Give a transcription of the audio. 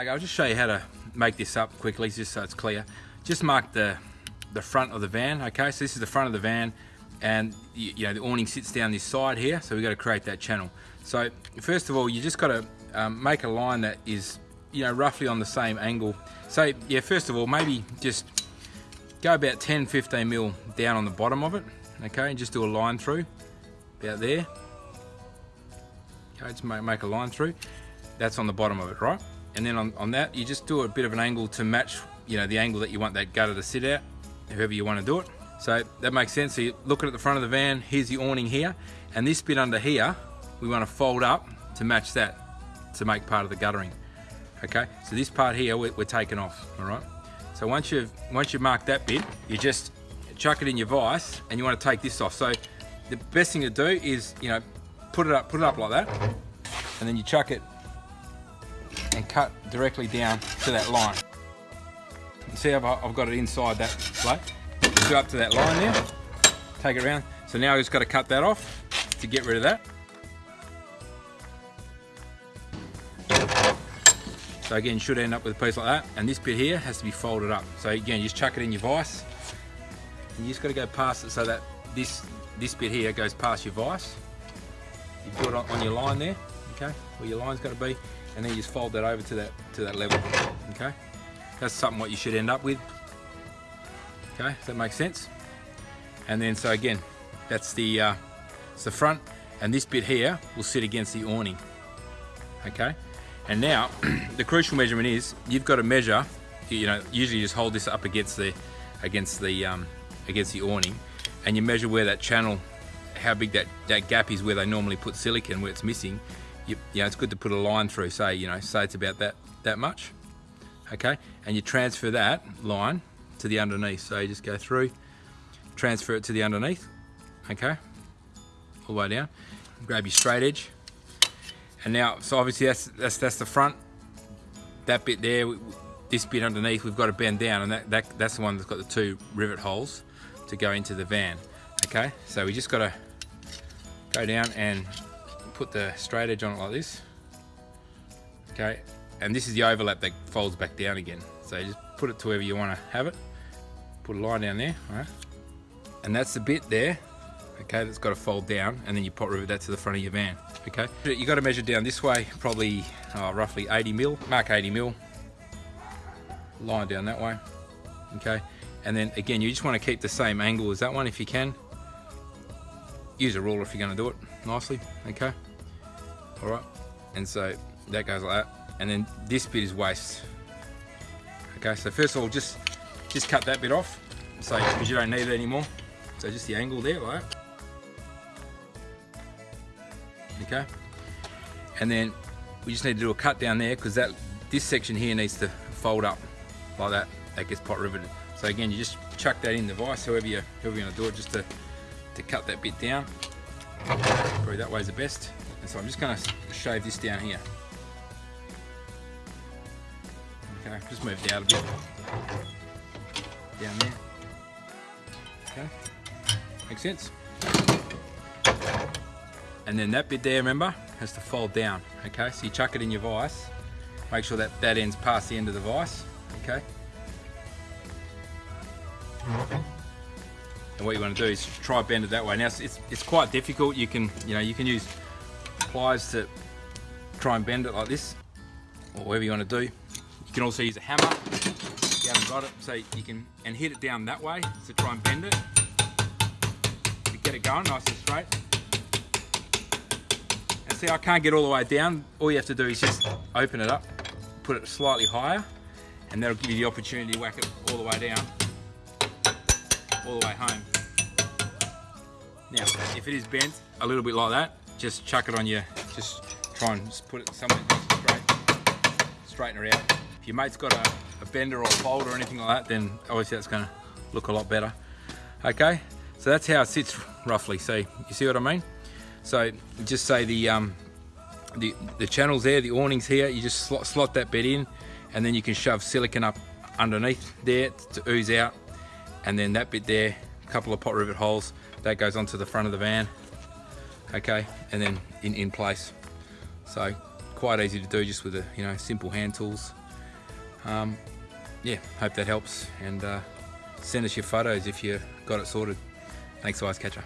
Okay, I'll just show you how to make this up quickly, just so it's clear. Just mark the the front of the van. Okay, so this is the front of the van, and you, you know the awning sits down this side here. So we've got to create that channel. So first of all, you just got to um, make a line that is you know roughly on the same angle. So yeah, first of all, maybe just go about 10, 15 mil down on the bottom of it. Okay, and just do a line through about there. Okay, just make, make a line through. That's on the bottom of it, right? And then on, on that you just do a bit of an angle to match you know the angle that you want that gutter to sit at however you want to do it. So that makes sense. So you're looking at the front of the van here's the awning here. And this bit under here we want to fold up to match that to make part of the guttering. Okay? So this part here we're, we're taking off all right? So once you've once you've marked that bit you just chuck it in your vise and you want to take this off. So the best thing to do is you know put it up put it up like that. And then you chuck it and cut directly down to that line. See I've, I've got it inside that plate. Go up to that line there, take it around. So now I've just got to cut that off to get rid of that. So again, should end up with a piece like that. And this bit here has to be folded up. So again, you just chuck it in your vise. And you just got to go past it so that this this bit here goes past your vise. You put it on your line there, okay, where your line's got to be and then you just fold that over to that to that level okay? That's something what you should end up with okay? Does that make sense? And then so again that's the uh, it's the front and this bit here will sit against the awning okay? And now the crucial measurement is you've got to measure you know usually you just hold this up against the against the um, against the awning and you measure where that channel how big that, that gap is where they normally put silicon where it's missing you, you know, it's good to put a line through, say, you know, say it's about that, that much, okay? And you transfer that line to the underneath. So you just go through, transfer it to the underneath, okay? All the way down. Grab your straight edge. And now, so obviously that's, that's, that's the front. That bit there, this bit underneath, we've got to bend down and that, that, that's the one that's got the two rivet holes to go into the van, okay? So we just got to go down and put the straight edge on it like this. Okay, and this is the overlap that folds back down again. So just put it to wherever you want to have it. Put a line down there, right? And that's the bit there, okay, that's got to fold down, and then you pop rivet that to the front of your van, okay? You got to measure down this way, probably uh, roughly 80 mil, mark 80 mil, line down that way, okay? And then again, you just want to keep the same angle as that one if you can. Use a ruler if you're going to do it nicely, okay? All right and so that goes like that. And then this bit is waste. Okay so first of all just just cut that bit off. So because you don't need it anymore. So just the angle there like that. okay. And then we just need to do a cut down there because that this section here needs to fold up like that. That gets pop riveted. So again you just chuck that in the vise however you however you're going to do it just to to cut that bit down. Probably that way is the best so I'm just going to shave this down here. Okay, just move it out a bit. Down there. Okay, makes sense. And then that bit there, remember, has to fold down. Okay, so you chuck it in your vise. Make sure that that ends past the end of the vise. Okay. And what you want to do is try bend it that way. Now it's, it's quite difficult. You can you know you can use pliers to try and bend it like this or whatever you want to do. You can also use a hammer if you haven't got it so you can and hit it down that way to try and bend it to get it going nice and straight. And see I can't get all the way down. All you have to do is just open it up, put it slightly higher and that'll give you the opportunity to whack it all the way down, all the way home. Now, if it is bent a little bit like that, just chuck it on your, just try and just put it somewhere straight, straighten her out. If your mate's got a, a bender or a fold or anything like that, then obviously that's gonna look a lot better. Okay, so that's how it sits roughly. So you see what I mean? So just say the, um, the, the channels there, the awnings here, you just slot, slot that bed in and then you can shove silicon up underneath there to ooze out and then that bit there, a couple of pop rivet holes, that goes onto the front of the van okay and then in, in place so quite easy to do just with the you know simple hand tools Um, yeah, hope that helps and uh, send us your photos if you got it sorted. Thanks, Eyes Catcher.